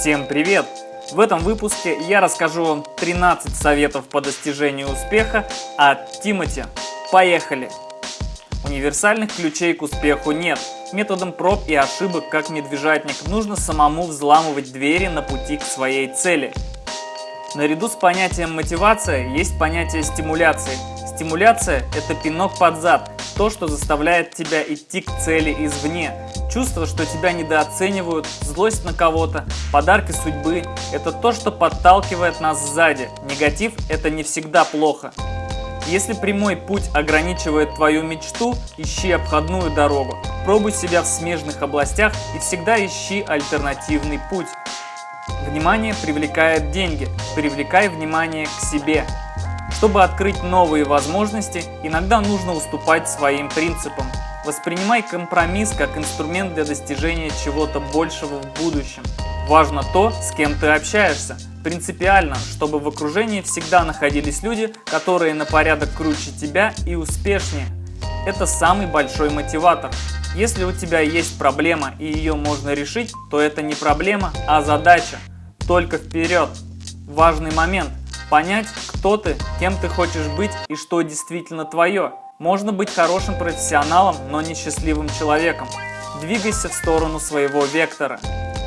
Всем привет! В этом выпуске я расскажу вам 13 советов по достижению успеха от Тимати. Поехали! Универсальных ключей к успеху нет. Методом проб и ошибок, как медвежатник, нужно самому взламывать двери на пути к своей цели. Наряду с понятием мотивация есть понятие стимуляции. Стимуляция – это пинок под зад, то, что заставляет тебя идти к цели извне. Чувство, что тебя недооценивают, злость на кого-то, подарки судьбы – это то, что подталкивает нас сзади. Негатив – это не всегда плохо. Если прямой путь ограничивает твою мечту, ищи обходную дорогу. Пробуй себя в смежных областях и всегда ищи альтернативный путь. Внимание привлекает деньги. Привлекай внимание к себе. Чтобы открыть новые возможности, иногда нужно уступать своим принципам. Воспринимай компромисс как инструмент для достижения чего-то большего в будущем. Важно то, с кем ты общаешься. Принципиально, чтобы в окружении всегда находились люди, которые на порядок круче тебя и успешнее. Это самый большой мотиватор. Если у тебя есть проблема и ее можно решить, то это не проблема, а задача. Только вперед! Важный момент – понять, кто ты, кем ты хочешь быть и что действительно твое. Можно быть хорошим профессионалом, но не счастливым человеком. Двигайся в сторону своего вектора.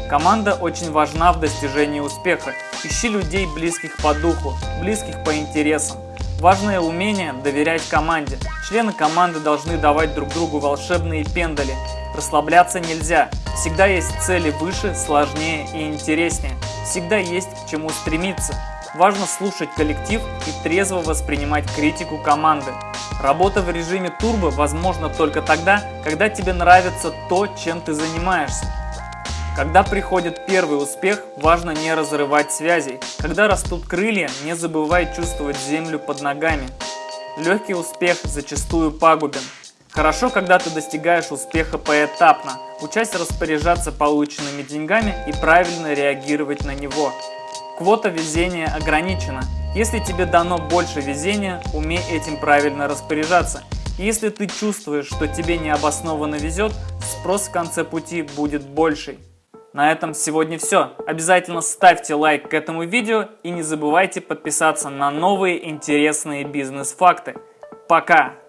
Команда очень важна в достижении успеха. Ищи людей, близких по духу, близких по интересам. Важное умение – доверять команде. Члены команды должны давать друг другу волшебные пендали. Расслабляться нельзя. Всегда есть цели выше, сложнее и интереснее. Всегда есть к чему стремиться. Важно слушать коллектив и трезво воспринимать критику команды. Работа в режиме турбо возможна только тогда, когда тебе нравится то, чем ты занимаешься. Когда приходит первый успех, важно не разрывать связей. Когда растут крылья, не забывай чувствовать землю под ногами. Легкий успех зачастую пагубен. Хорошо, когда ты достигаешь успеха поэтапно, учась распоряжаться полученными деньгами и правильно реагировать на него. Квота везения ограничена. Если тебе дано больше везения, умей этим правильно распоряжаться. если ты чувствуешь, что тебе необоснованно везет, спрос в конце пути будет больший. На этом сегодня все. Обязательно ставьте лайк к этому видео и не забывайте подписаться на новые интересные бизнес-факты. Пока!